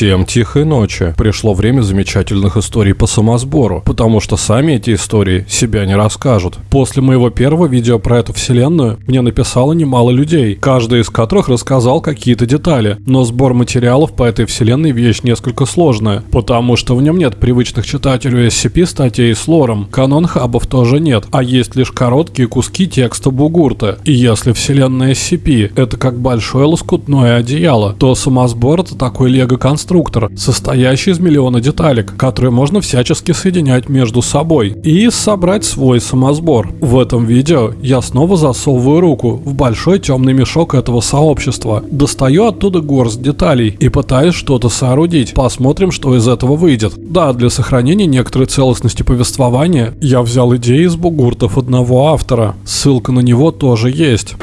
Всем тихой ночи. Пришло время замечательных историй по самосбору, потому что сами эти истории себя не расскажут. После моего первого видео про эту вселенную мне написало немало людей, каждый из которых рассказал какие-то детали, но сбор материалов по этой вселенной вещь несколько сложная, потому что в нем нет привычных читателю SCP статей с лором, канон хабов тоже нет, а есть лишь короткие куски текста бугурта. И если вселенная SCP это как большое лоскутное одеяло, то самосбор это такой лего-конструктор, состоящий из миллиона деталек, которые можно всячески соединять между собой и собрать свой самосбор. В этом видео я снова засовываю руку в большой темный мешок этого сообщества, достаю оттуда горсть деталей и пытаюсь что-то соорудить. Посмотрим, что из этого выйдет. Да, для сохранения некоторой целостности повествования я взял идеи из бугуртов одного автора. Ссылка на него тоже есть.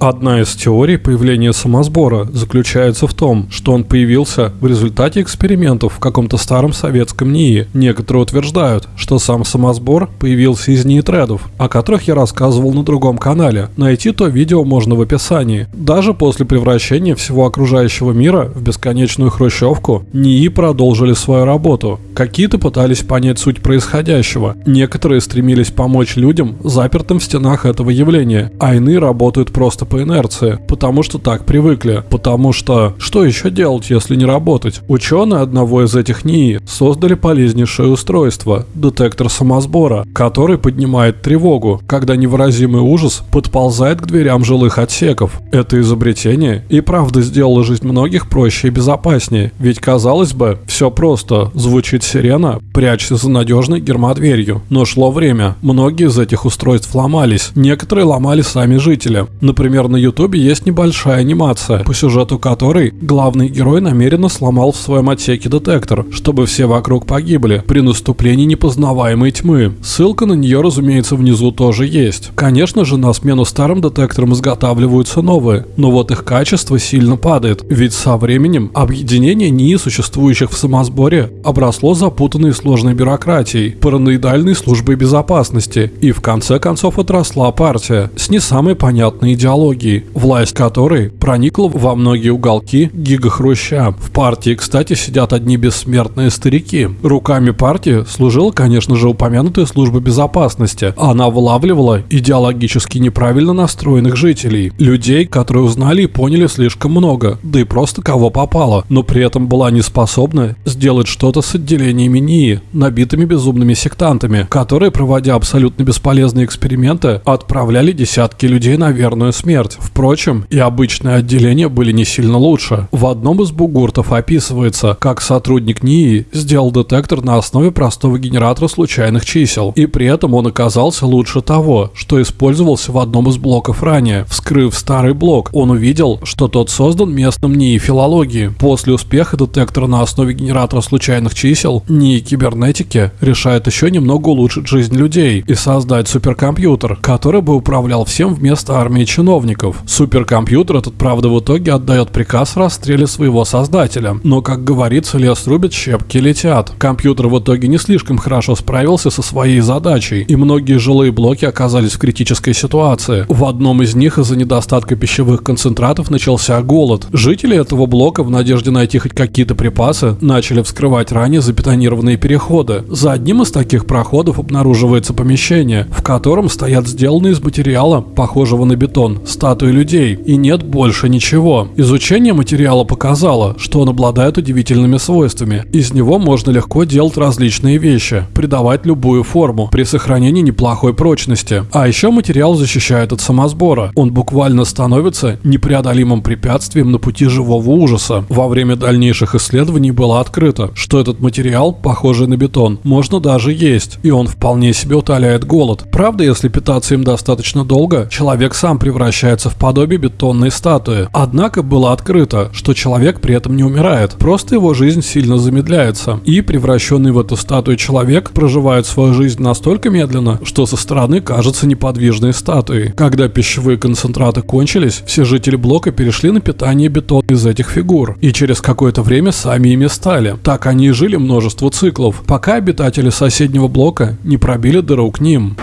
Одна из теорий появления самосбора заключается в том, что он появился в результате экспериментов в каком-то старом советском НИИ. Некоторые утверждают, что сам самосбор появился из НИИ-тредов, о которых я рассказывал на другом канале. Найти то видео можно в описании. Даже после превращения всего окружающего мира в бесконечную хрущевку, НИИ продолжили свою работу. Какие-то пытались понять суть происходящего, некоторые стремились помочь людям, запертым в стенах этого явления, а иные работают просто по инерции, потому что так привыкли, потому что что еще делать, если не работать? Ученые одного из этих НИИ создали полезнейшее устройство – детектор самосбора, который поднимает тревогу, когда невыразимый ужас подползает к дверям жилых отсеков. Это изобретение и правда сделало жизнь многих проще и безопаснее, ведь казалось бы, все просто, звучит сирена, прячься за надежной гермодверью. Но шло время, многие из этих устройств ломались, некоторые ломали сами жители. Например, на ютубе есть небольшая анимация, по сюжету которой главный герой намеренно сломал в своем отсеке детектор, чтобы все вокруг погибли при наступлении непознаваемой тьмы. Ссылка на нее, разумеется, внизу тоже есть. Конечно же, на смену старым детекторам изготавливаются новые, но вот их качество сильно падает, ведь со временем объединение НИИ, существующих в самосборе, обросло запутанной и сложной бюрократией, параноидальной службой безопасности, и в конце концов отросла партия с не самой понятной идеологией власть которой проникла во многие уголки гигахруща. В партии, кстати, сидят одни бессмертные старики. Руками партии служила, конечно же, упомянутая служба безопасности. Она вылавливала идеологически неправильно настроенных жителей, людей, которые узнали и поняли слишком много, да и просто кого попало, но при этом была не способна сделать что-то с отделениями НИИ, набитыми безумными сектантами, которые, проводя абсолютно бесполезные эксперименты, отправляли десятки людей на верную смерть. Впрочем, и обычные отделения были не сильно лучше. В одном из бугуртов описывается, как сотрудник НИИ сделал детектор на основе простого генератора случайных чисел, и при этом он оказался лучше того, что использовался в одном из блоков ранее. Вскрыв старый блок, он увидел, что тот создан местным НИИ филологии. После успеха детектора на основе генератора случайных чисел, НИИ кибернетики решает еще немного улучшить жизнь людей и создать суперкомпьютер, который бы управлял всем вместо армии чиновников. Суперкомпьютер этот, правда, в итоге отдает приказ расстреле своего создателя. Но, как говорится, лес рубит, щепки летят. Компьютер в итоге не слишком хорошо справился со своей задачей, и многие жилые блоки оказались в критической ситуации. В одном из них из-за недостатка пищевых концентратов начался голод. Жители этого блока в надежде найти хоть какие-то припасы начали вскрывать ранее забетонированные переходы. За одним из таких проходов обнаруживается помещение, в котором стоят сделанные из материала, похожего на бетон, статуи людей, и нет больше ничего. Изучение материала показало, что он обладает удивительными свойствами. Из него можно легко делать различные вещи, придавать любую форму, при сохранении неплохой прочности. А еще материал защищает от самосбора. Он буквально становится непреодолимым препятствием на пути живого ужаса. Во время дальнейших исследований было открыто, что этот материал, похожий на бетон, можно даже есть, и он вполне себе утоляет голод. Правда, если питаться им достаточно долго, человек сам превращается в подобие бетонной статуи. Однако было открыто, что человек при этом не умирает, просто его жизнь сильно замедляется. И превращенный в эту статую человек проживает свою жизнь настолько медленно, что со стороны кажется неподвижной статуей. Когда пищевые концентраты кончились, все жители блока перешли на питание бетона из этих фигур. И через какое-то время сами ими стали. Так они и жили множество циклов, пока обитатели соседнего блока не пробили дыру к ним.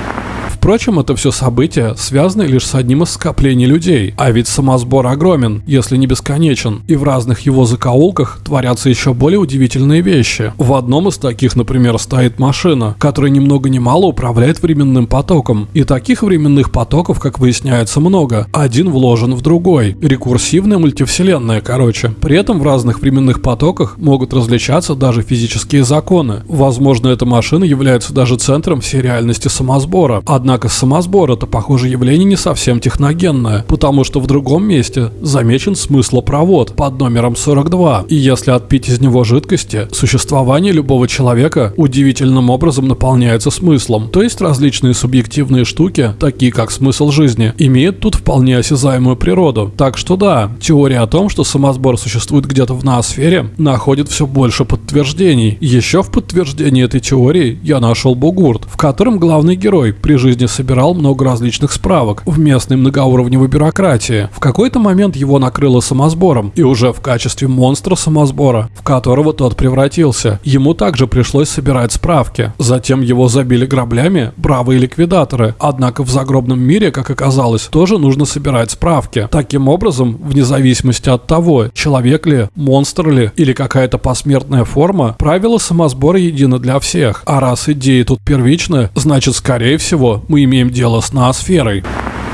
Впрочем, это все события связаны лишь с одним из скоплений людей, а ведь самосбор огромен, если не бесконечен, и в разных его закоулках творятся еще более удивительные вещи. В одном из таких, например, стоит машина, которая ни много ни мало управляет временным потоком, и таких временных потоков, как выясняется, много. Один вложен в другой. Рекурсивная мультивселенная, короче. При этом в разных временных потоках могут различаться даже физические законы. Возможно, эта машина является даже центром всей реальности самосбора. Однако самосбор это, похоже, явление не совсем техногенное, потому что в другом месте замечен смыслопровод под номером 42. И если отпить из него жидкости, существование любого человека удивительным образом наполняется смыслом. То есть различные субъективные штуки, такие как смысл жизни, имеют тут вполне осязаемую природу. Так что да, теория о том, что самосбор существует где-то в ноосфере, находит все больше подтверждений. Еще в подтверждении этой теории я нашел бугурт, в котором главный герой при жизни собирал много различных справок в местной многоуровневой бюрократии. В какой-то момент его накрыло самосбором, и уже в качестве монстра самосбора, в которого тот превратился, ему также пришлось собирать справки. Затем его забили граблями бравые ликвидаторы, однако в загробном мире, как оказалось, тоже нужно собирать справки. Таким образом, вне зависимости от того, человек ли, монстр ли или какая-то посмертная форма, правила самосбора едины для всех. А раз идеи тут первичны, значит, скорее всего, мы имеем дело с ноосферой.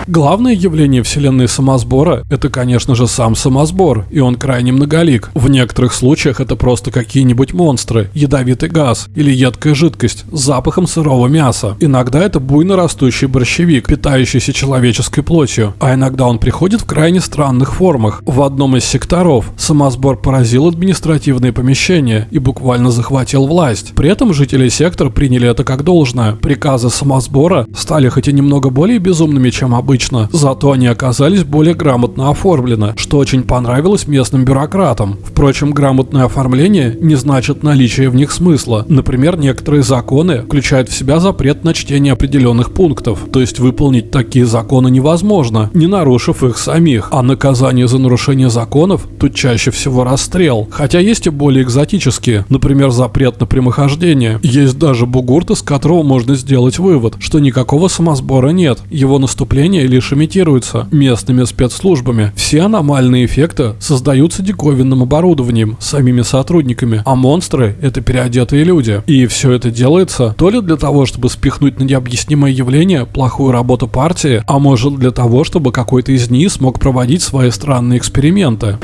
Главное явление вселенной самосбора – это, конечно же, сам самосбор, и он крайне многолик. В некоторых случаях это просто какие-нибудь монстры, ядовитый газ или едкая жидкость с запахом сырого мяса. Иногда это буйно растущий борщевик, питающийся человеческой плотью, а иногда он приходит в крайне странных формах. В одном из секторов самосбор поразил административные помещения и буквально захватил власть. При этом жители сектора приняли это как должное. Приказы самосбора стали хоть и немного более безумными, чем обычно, обычно, зато они оказались более грамотно оформлены, что очень понравилось местным бюрократам. Впрочем, грамотное оформление не значит наличие в них смысла. Например, некоторые законы включают в себя запрет на чтение определенных пунктов, то есть выполнить такие законы невозможно, не нарушив их самих, а наказание за нарушение законов тут чаще всего расстрел. Хотя есть и более экзотические, например, запрет на прямохождение. Есть даже бугурт, из которого можно сделать вывод, что никакого самосбора нет, его наступление лишь имитируются местными спецслужбами. Все аномальные эффекты создаются диковинным оборудованием, самими сотрудниками, а монстры — это переодетые люди. И все это делается то ли для того, чтобы спихнуть на необъяснимое явление плохую работу партии, а может для того, чтобы какой-то из них смог проводить свои странные эксперименты.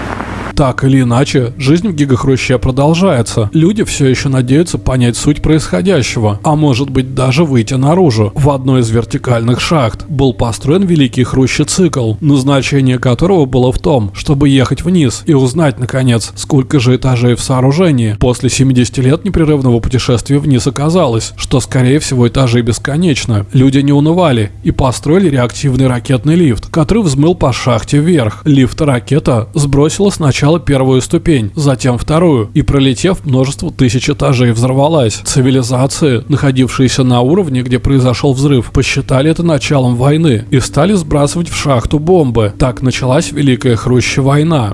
Так или иначе, жизнь в гигахруще продолжается. Люди все еще надеются понять суть происходящего, а может быть даже выйти наружу. В одной из вертикальных шахт был построен великий хрущецикл, назначение которого было в том, чтобы ехать вниз и узнать, наконец, сколько же этажей в сооружении. После 70 лет непрерывного путешествия вниз оказалось, что скорее всего этажи бесконечно. Люди не унывали и построили реактивный ракетный лифт, который взмыл по шахте вверх. Лифт ракета сбросила сначала сначала первую ступень, затем вторую, и пролетев множество тысяч этажей взорвалась. Цивилизации, находившиеся на уровне, где произошел взрыв, посчитали это началом войны и стали сбрасывать в шахту бомбы. Так началась Великая Хрущая война.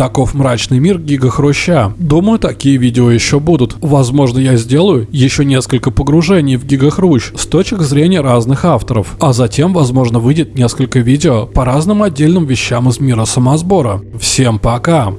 Таков мрачный мир Гига Хруща. Думаю, такие видео еще будут. Возможно, я сделаю еще несколько погружений в Гига Хрущ с точек зрения разных авторов. А затем, возможно, выйдет несколько видео по разным отдельным вещам из мира самосбора. Всем пока!